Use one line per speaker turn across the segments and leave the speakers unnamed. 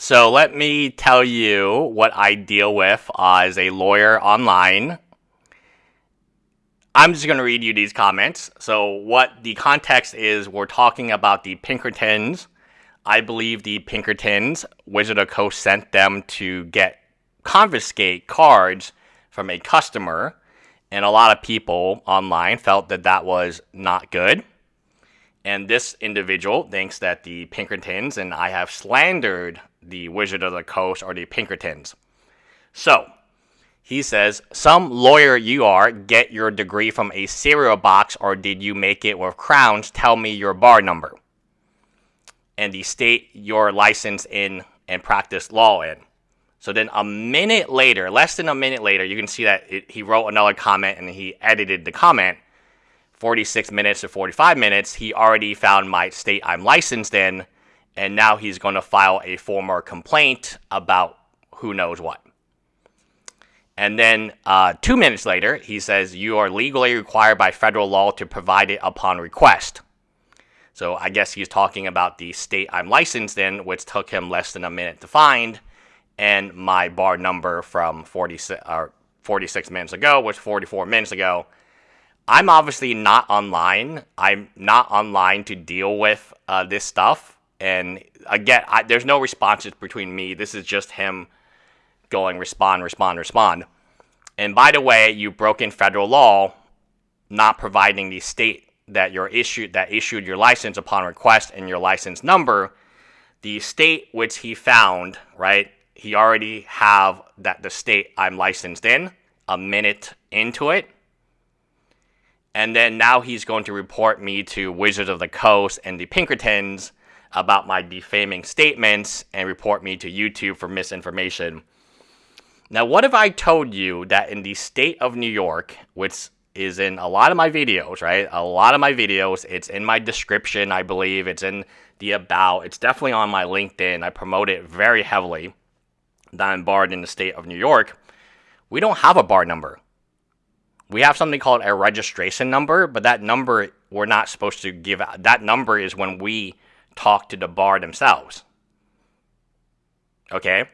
So let me tell you what I deal with as a lawyer online. I'm just going to read you these comments. So, what the context is, we're talking about the Pinkertons. I believe the Pinkertons, Wizard of Coast sent them to get confiscate cards from a customer, and a lot of people online felt that that was not good. And this individual thinks that the Pinkertons and I have slandered the Wizard of the Coast or the Pinkertons. So, he says, Some lawyer you are, get your degree from a cereal box or did you make it with crowns? Tell me your bar number. And the state you're licensed in and practice law in. So then a minute later, less than a minute later, you can see that it, he wrote another comment and he edited the comment. 46 minutes to 45 minutes, he already found my state I'm licensed in, and now he's going to file a formal complaint about who knows what. And then uh, two minutes later, he says, You are legally required by federal law to provide it upon request. So I guess he's talking about the state I'm licensed in, which took him less than a minute to find, and my bar number from 46, uh, 46 minutes ago, which 44 minutes ago. I'm obviously not online. I'm not online to deal with uh, this stuff. And again, I, there's no responses between me. This is just him going respond, respond, respond. And by the way, you broke in federal law, not providing the state that you're issued that issued your license upon request and your license number. The state which he found, right? He already have that the state I'm licensed in a minute into it. And then now he's going to report me to Wizards of the Coast and the Pinkertons about my defaming statements and report me to YouTube for misinformation. Now, what if I told you that in the state of New York, which is in a lot of my videos, right? A lot of my videos, it's in my description, I believe. It's in the about. It's definitely on my LinkedIn. I promote it very heavily that I'm barred in the state of New York. We don't have a bar number. We have something called a registration number, but that number we're not supposed to give out. That number is when we talk to the bar themselves. Okay?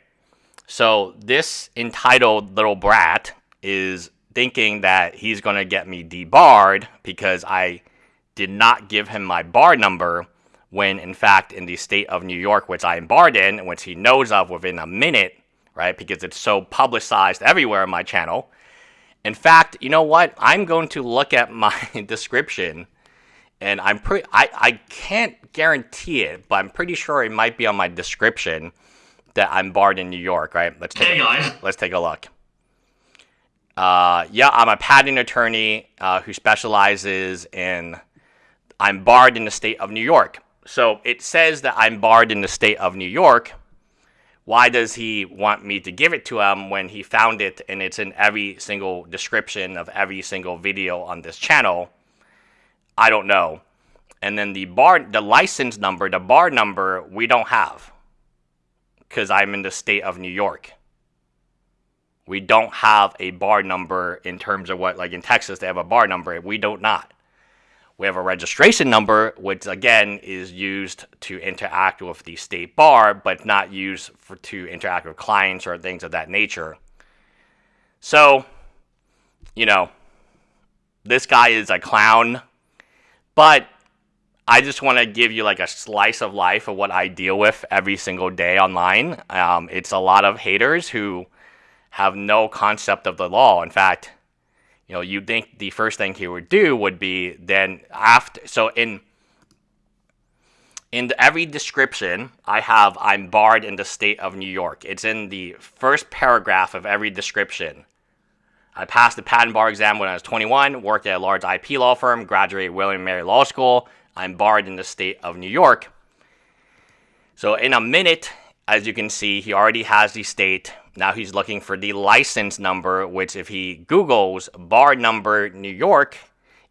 So this entitled little brat is thinking that he's going to get me debarred because I did not give him my bar number when in fact in the state of New York which I am barred in which he knows of within a minute right because it's so publicized everywhere on my channel in fact you know what I'm going to look at my description and I'm pretty I, I can't guarantee it, but I'm pretty sure it might be on my description that I'm barred in New York, right? Let's take
hey guys.
let's take a look. Uh, yeah, I'm a patent attorney uh, who specializes in. I'm barred in the state of New York. So it says that I'm barred in the state of New York. Why does he want me to give it to him when he found it and it's in every single description of every single video on this channel? I don't know. And then the bar, the license number, the bar number, we don't have because I'm in the state of New York. We don't have a bar number in terms of what, like in Texas, they have a bar number. We don't not. We have a registration number, which again is used to interact with the state bar, but not used for to interact with clients or things of that nature. So, you know, this guy is a clown, but I just want to give you like a slice of life of what I deal with every single day online. Um, it's a lot of haters who have no concept of the law. In fact, you know, you think the first thing he would do would be then after. So in in every description, I have I'm barred in the state of New York. It's in the first paragraph of every description. I passed the patent bar exam when I was 21, worked at a large IP law firm, graduated William Mary Law School, I'm barred in the state of New York. So in a minute, as you can see, he already has the state. Now he's looking for the license number, which if he Googles bar number New York,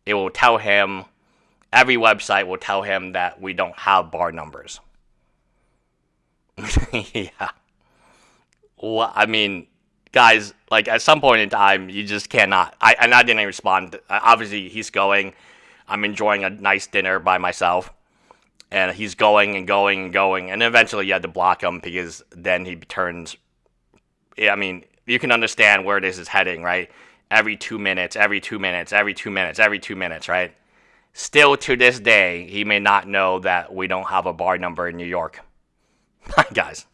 it will tell him, every website will tell him that we don't have bar numbers. yeah. Well, I mean, guys, like at some point in time, you just cannot. I and I didn't respond. Obviously, he's going. I'm enjoying a nice dinner by myself. And he's going and going and going, and eventually you had to block him because then he turns. I mean, you can understand where this is heading, right? Every two minutes, every two minutes, every two minutes, every two minutes, right? Still to this day, he may not know that we don't have a bar number in New York. Guys.